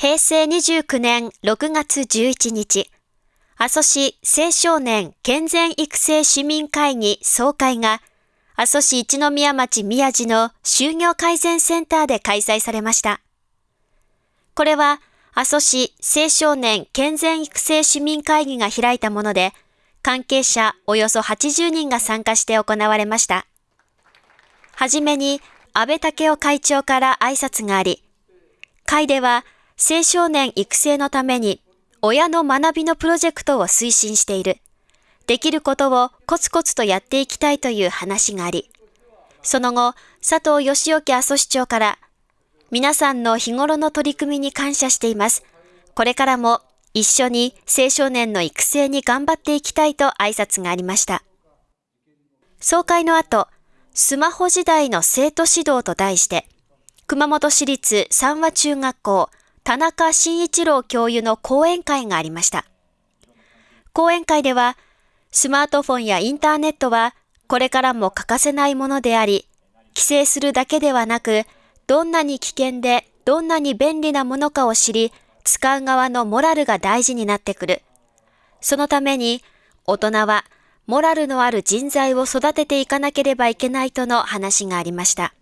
平成29年6月11日、阿蘇市青少年健全育成市民会議総会が、阿蘇市一宮町宮地の就業改善センターで開催されました。これは、阿蘇市青少年健全育成市民会議が開いたもので、関係者およそ80人が参加して行われました。はじめに安倍武雄会長から挨拶があり、会では青少年育成のために親の学びのプロジェクトを推進している。できることをコツコツとやっていきたいという話があり、その後、佐藤義興阿蘇市長から皆さんの日頃の取り組みに感謝しています。これからも一緒に青少年の育成に頑張っていきたいと挨拶がありました。総会の後、スマホ時代の生徒指導と題して、熊本市立三和中学校田中慎一郎教諭の講演会がありました。講演会では、スマートフォンやインターネットはこれからも欠かせないものであり、規制するだけではなく、どんなに危険でどんなに便利なものかを知り、使う側のモラルが大事になってくる。そのために、大人はモラルのある人材を育てていかなければいけないとの話がありました。